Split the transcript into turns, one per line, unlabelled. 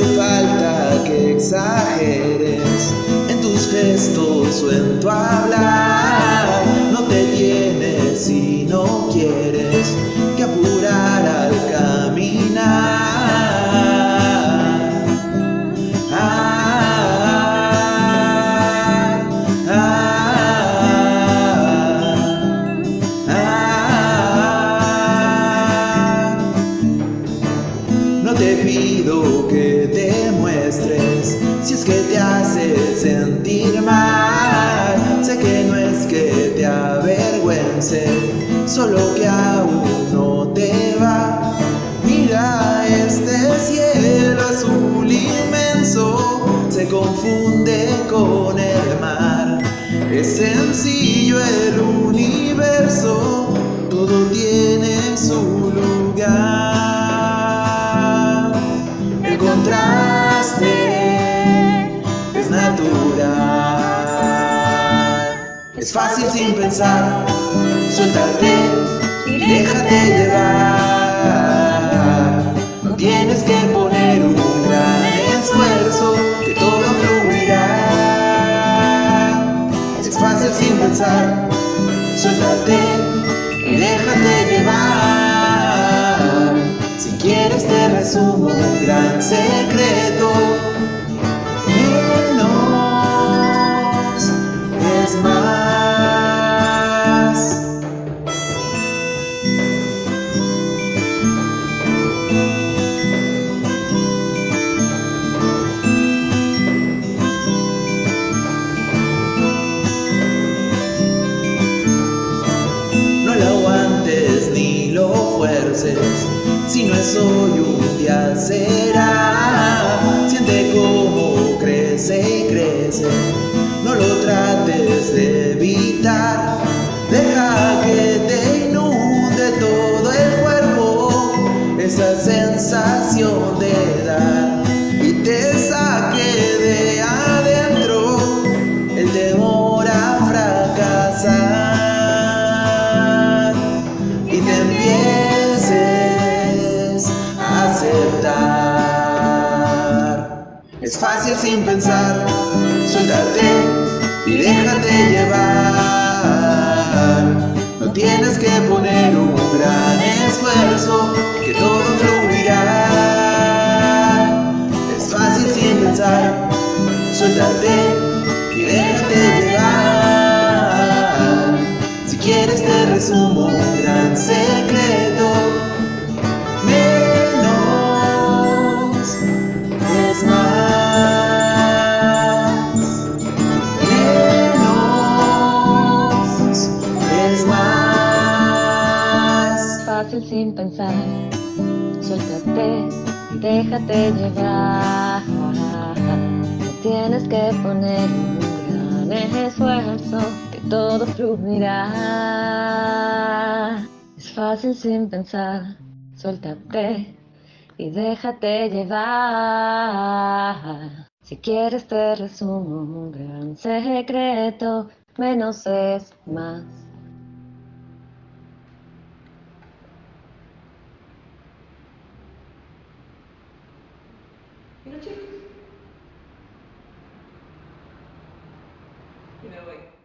hace falta que exageres en tus gestos o en tu hablar. No te tienes si no quieres. No te pido que te muestres si es que te hace sentir mal. Sé que no es que te avergüence, solo que aún no te va. Mira este cielo azul inmenso, se confunde con el mar. Es sencillo el universo, todo tiene su Es fácil sin pensar, suéltate y déjate llevar. No tienes que poner un gran esfuerzo, que todo fluirá. Es fácil sin pensar, suéltate y déjate llevar. Si quieres te resumo un gran secreto. Si no es hoy un día será. Fácil sin pensar, suéltate y déjate llevar. No tienes que poner un gran esfuerzo, que todo fluirá. Es fácil sin pensar, suéltate y déjate llevar. Si quieres te resumo un gran secreto.
Suéltate déjate llevar. No tienes que poner un gran esfuerzo, que todo fluirá. Es fácil sin pensar. Suéltate y déjate llevar. Si quieres te resumo un gran secreto, menos es más.
You know, like